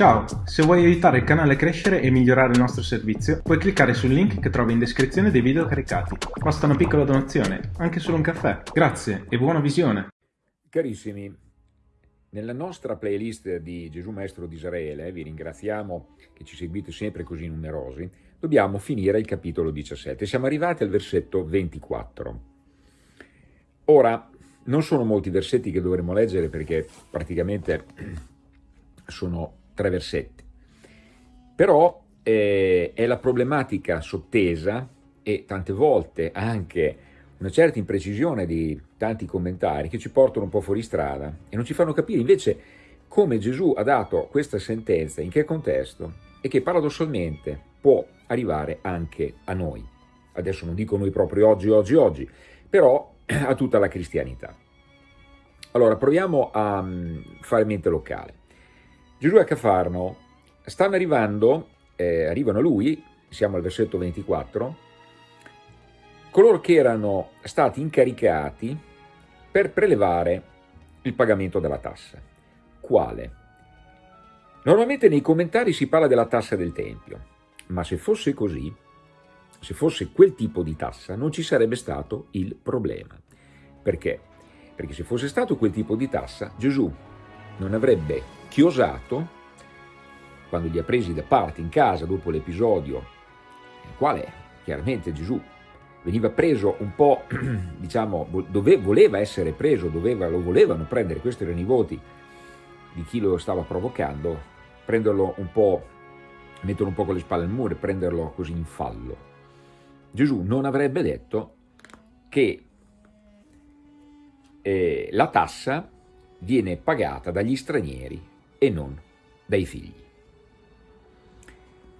Ciao, se vuoi aiutare il canale a crescere e migliorare il nostro servizio, puoi cliccare sul link che trovi in descrizione dei video caricati. Basta una piccola donazione, anche solo un caffè. Grazie e buona visione! Carissimi, nella nostra playlist di Gesù Maestro di Israele, vi ringraziamo che ci seguite sempre così numerosi, dobbiamo finire il capitolo 17. Siamo arrivati al versetto 24. Ora, non sono molti versetti che dovremmo leggere perché praticamente sono tre versetti. Però eh, è la problematica sottesa e tante volte anche una certa imprecisione di tanti commentari che ci portano un po' fuori strada e non ci fanno capire invece come Gesù ha dato questa sentenza, in che contesto e che paradossalmente può arrivare anche a noi. Adesso non dico noi proprio oggi, oggi, oggi, però a tutta la cristianità. Allora, proviamo a mm, fare mente locale. Gesù a Cafarno, stanno arrivando, eh, arrivano a lui, siamo al versetto 24, coloro che erano stati incaricati per prelevare il pagamento della tassa. Quale? Normalmente nei commentari si parla della tassa del Tempio, ma se fosse così, se fosse quel tipo di tassa, non ci sarebbe stato il problema. Perché? Perché se fosse stato quel tipo di tassa, Gesù non avrebbe chiosato, quando li ha presi da parte in casa dopo l'episodio nel quale chiaramente Gesù veniva preso un po', diciamo, dove voleva essere preso, doveva, lo volevano prendere, questi erano i voti di chi lo stava provocando, prenderlo un po', metterlo un po' con le spalle al muro e prenderlo così in fallo. Gesù non avrebbe detto che eh, la tassa viene pagata dagli stranieri e non dai figli.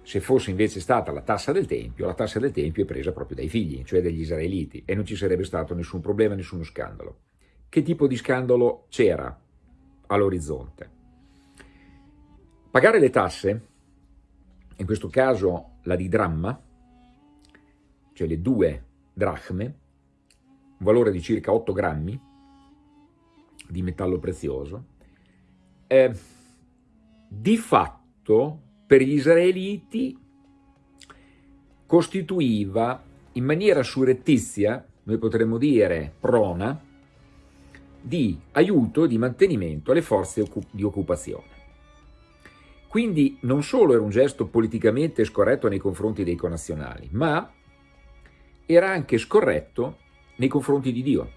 Se fosse invece stata la tassa del Tempio, la tassa del Tempio è presa proprio dai figli, cioè dagli israeliti, e non ci sarebbe stato nessun problema, nessuno scandalo. Che tipo di scandalo c'era all'orizzonte? Pagare le tasse, in questo caso la di dramma, cioè le due drachme, un valore di circa 8 grammi di metallo prezioso, eh, di fatto per gli israeliti costituiva in maniera surrettizia, noi potremmo dire prona, di aiuto, di mantenimento alle forze di occupazione. Quindi non solo era un gesto politicamente scorretto nei confronti dei connazionali, ma era anche scorretto nei confronti di Dio.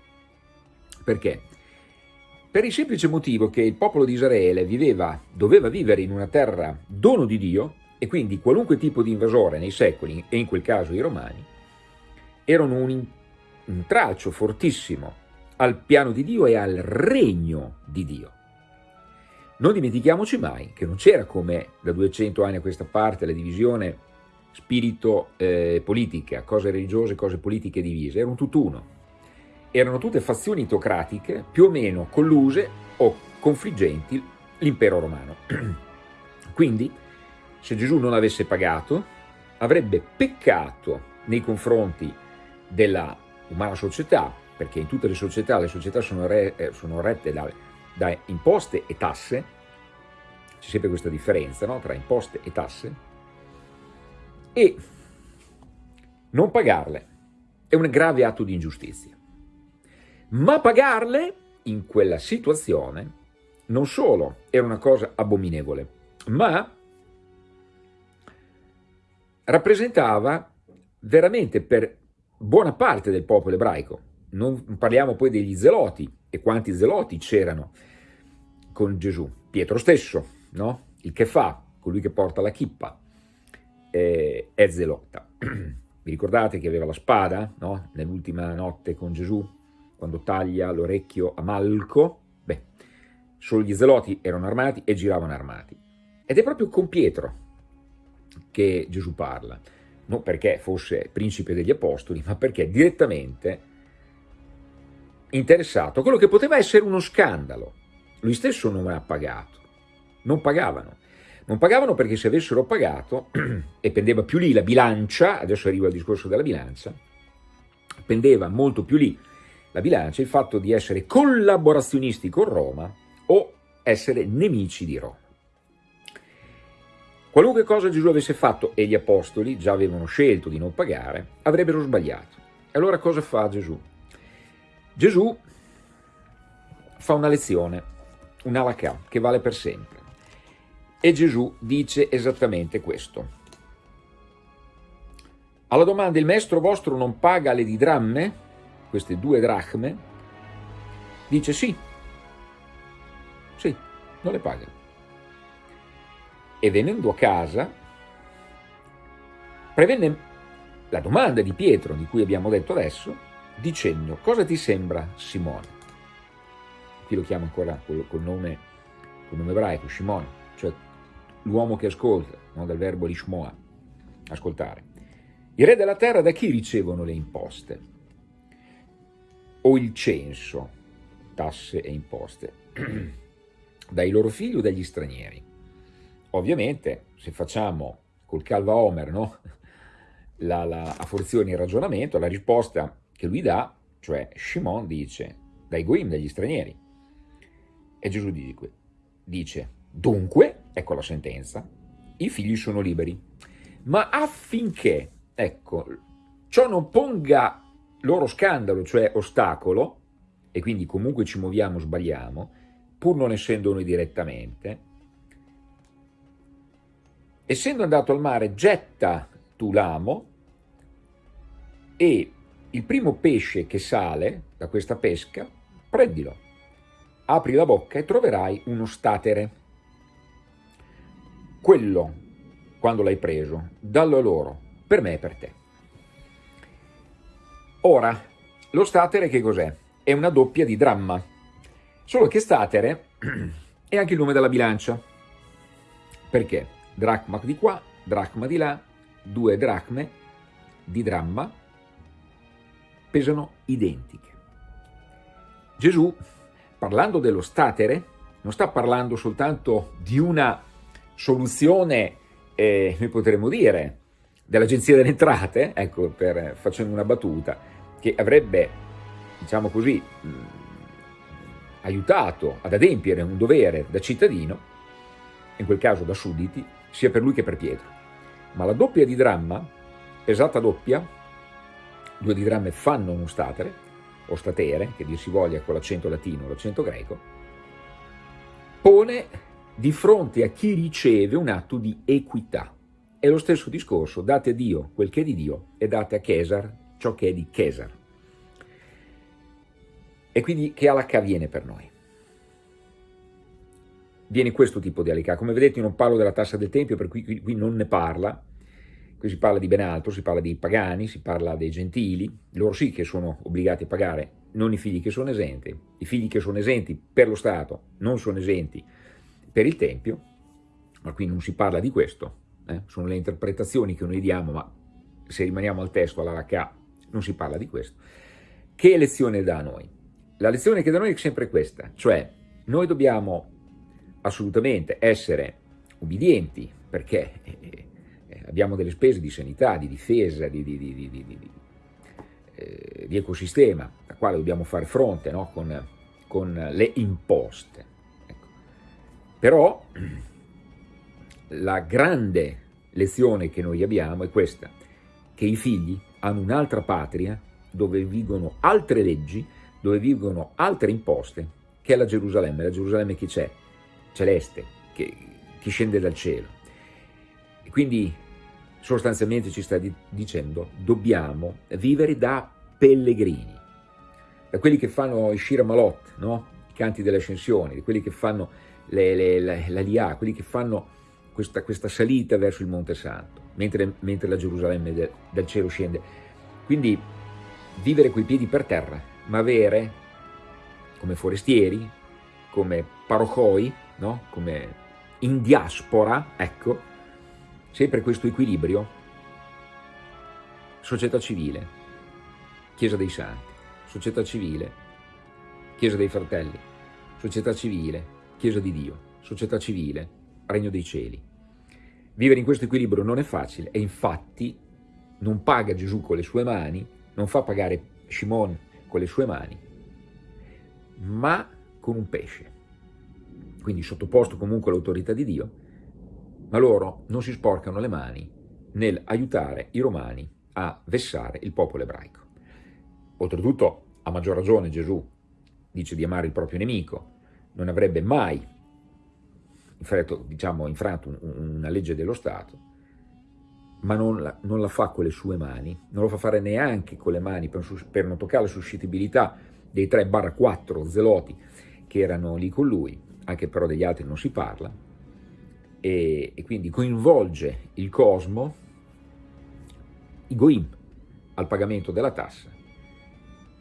Perché? Per il semplice motivo che il popolo di Israele viveva, doveva vivere in una terra dono di Dio e quindi qualunque tipo di invasore nei secoli, e in quel caso i romani, erano un intralcio fortissimo al piano di Dio e al regno di Dio. Non dimentichiamoci mai che non c'era come da 200 anni a questa parte la divisione spirito-politica, eh, cose religiose, cose politiche divise, erano tutt'uno erano tutte fazioni teocratiche più o meno colluse o confliggenti l'impero romano. Quindi, se Gesù non avesse pagato, avrebbe peccato nei confronti della umana società, perché in tutte le società, le società sono, re, eh, sono rette da, da, imposte e tasse, c'è sempre questa differenza no? tra imposte e tasse, e non pagarle è un grave atto di ingiustizia ma pagarle in quella situazione non solo era una cosa abominevole, ma rappresentava veramente per buona parte del popolo ebraico, non parliamo poi degli zeloti, e quanti zeloti c'erano con Gesù, Pietro stesso, no? il che fa, colui che porta la chippa, eh, è zelota. Vi ricordate che aveva la spada no? nell'ultima notte con Gesù? Quando taglia l'orecchio a Malco, beh, solo gli zeloti erano armati e giravano armati. Ed è proprio con Pietro che Gesù parla, non perché fosse principe degli apostoli, ma perché direttamente interessato a quello che poteva essere uno scandalo. Lui stesso non ha pagato, non pagavano. Non pagavano perché se avessero pagato, e pendeva più lì la bilancia, adesso arrivo al discorso della bilancia, pendeva molto più lì la bilancia il fatto di essere collaborazionisti con Roma o essere nemici di Roma. Qualunque cosa Gesù avesse fatto e gli apostoli già avevano scelto di non pagare, avrebbero sbagliato. E allora cosa fa Gesù? Gesù fa una lezione, un alakà, che vale per sempre. E Gesù dice esattamente questo. Alla domanda il maestro vostro non paga le didramme, queste due dracme, dice sì, sì, non le paga e venendo a casa prevenne la domanda di Pietro, di cui abbiamo detto adesso, dicendo cosa ti sembra Simone? Qui lo chiama ancora col, col, nome, col nome ebraico, Shimon, cioè l'uomo che ascolta, no? dal verbo lishmoa, ascoltare. I re della terra da chi ricevono le imposte? O il censo, tasse e imposte? Dai loro figli o dagli stranieri? Ovviamente, se facciamo col calva Homer no? la, la, a forzione il ragionamento, la risposta che lui dà, cioè Shimon dice, dai goim, dagli stranieri. E Gesù dice, dice, dunque, ecco la sentenza, i figli sono liberi. Ma affinché, ecco, ciò non ponga loro scandalo, cioè ostacolo, e quindi comunque ci muoviamo, sbagliamo, pur non essendo noi direttamente, essendo andato al mare, getta tu l'amo e il primo pesce che sale da questa pesca, prendilo, apri la bocca e troverai uno statere. Quello, quando l'hai preso, dallo loro, per me e per te. Ora, lo statere che cos'è? È una doppia di dramma, solo che statere è anche il nome della bilancia. Perché? dracma di qua, dracma di là, due dracme di dramma pesano identiche. Gesù, parlando dello statere, non sta parlando soltanto di una soluzione, eh, noi potremmo dire, dell'Agenzia delle Entrate, ecco, per, facendo una battuta, che avrebbe, diciamo così, mh, aiutato ad adempiere un dovere da cittadino, in quel caso da sudditi, sia per lui che per Pietro. Ma la doppia di dramma, esatta doppia, due di dramme fanno uno statere, o statere, che dir si voglia con l'accento latino o l'accento greco, pone di fronte a chi riceve un atto di equità. È lo stesso discorso, date a Dio quel che è di Dio e date a Cesar ciò che è di Cesar. E quindi che alacca viene per noi? viene questo tipo di alicà. Come vedete io non parlo della tassa del Tempio, per cui qui, non ne parla, qui si parla di ben altro, si parla dei pagani, si parla dei gentili, loro sì che sono obbligati a pagare, non i figli che sono esenti, i figli che sono esenti per lo Stato non sono esenti per il Tempio, ma qui non si parla di questo, eh? sono le interpretazioni che noi diamo, ma se rimaniamo al testo, all'Aracà, non si parla di questo. Che lezione dà a noi? La lezione che dà a noi è sempre questa, cioè noi dobbiamo assolutamente essere ubbidienti perché eh, eh, abbiamo delle spese di sanità, di difesa, di, di, di, eh, di ecosistema, a quale dobbiamo fare fronte no? con, con, le imposte. Ecco. Però la grande lezione che noi abbiamo è questa, che i figli hanno un'altra patria dove vivono altre leggi, dove vivono altre imposte, che è la Gerusalemme. La Gerusalemme chi c'è? celeste che, che scende dal cielo. E quindi sostanzialmente ci sta di, dicendo dobbiamo vivere da pellegrini, da quelli che fanno i Shira Malot, no? i canti delle ascensioni, quelli che fanno le, le, le, la Lià, quelli che fanno questa, questa, salita verso il Monte Santo, mentre, mentre la Gerusalemme de, dal cielo scende. Quindi vivere coi piedi per terra, ma avere come forestieri, come parochoi, no? come in diaspora, ecco, sempre questo equilibrio, società civile, Chiesa dei Santi, società civile, Chiesa dei Fratelli, società civile, Chiesa di Dio, società civile, Regno dei Cieli. Vivere in questo equilibrio non è facile e infatti non paga Gesù con le sue mani, non fa pagare Shimon con le sue mani, ma con un pesce quindi sottoposto comunque all'autorità di Dio, ma loro non si sporcano le mani nel aiutare i romani a vessare il popolo ebraico. Oltretutto, a maggior ragione Gesù dice di amare il proprio nemico, non avrebbe mai infranto, diciamo, infranto una legge dello Stato, ma non la, non la, fa con le sue mani, non lo fa fare neanche con le mani per, per non toccare la suscettibilità dei 3-4 zeloti che erano lì con lui, anche però degli altri non si parla, e, e quindi coinvolge il cosmo, i goim, al pagamento della tassa,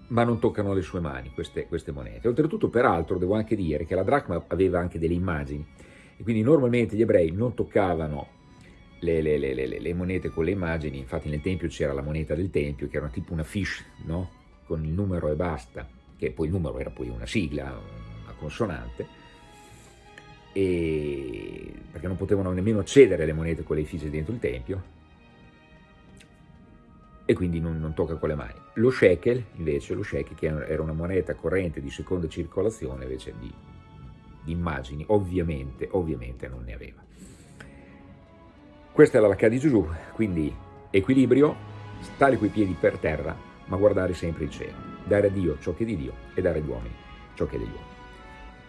ma non toccano le sue mani queste, queste monete. Oltretutto, peraltro, devo anche dire che la dracma aveva anche delle immagini, e quindi normalmente gli ebrei non toccavano le, le, le, le, monete con le immagini, infatti nel Tempio c'era la moneta del Tempio, che era tipo una fiche, no? con il numero e basta, che poi il numero era poi una sigla, una consonante, e... perché non potevano nemmeno accedere alle monete con le fiche dentro il Tempio, e quindi non, non, tocca con le mani. Lo shekel, invece, lo shekel, che era una moneta corrente di seconda circolazione, invece di, di immagini, ovviamente, ovviamente non ne aveva. Questa è la lacca di Gesù, quindi equilibrio, stare coi piedi per terra, ma guardare sempre il cielo, dare a Dio ciò che è di Dio e dare agli uomini ciò che è degli uomini.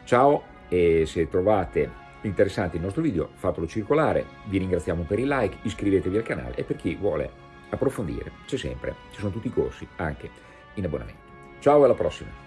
Ciao e se trovate interessante il nostro video fatelo circolare, vi ringraziamo per il like, iscrivetevi al canale e per chi vuole approfondire c'è sempre, ci sono tutti i corsi anche in abbonamento. Ciao alla prossima!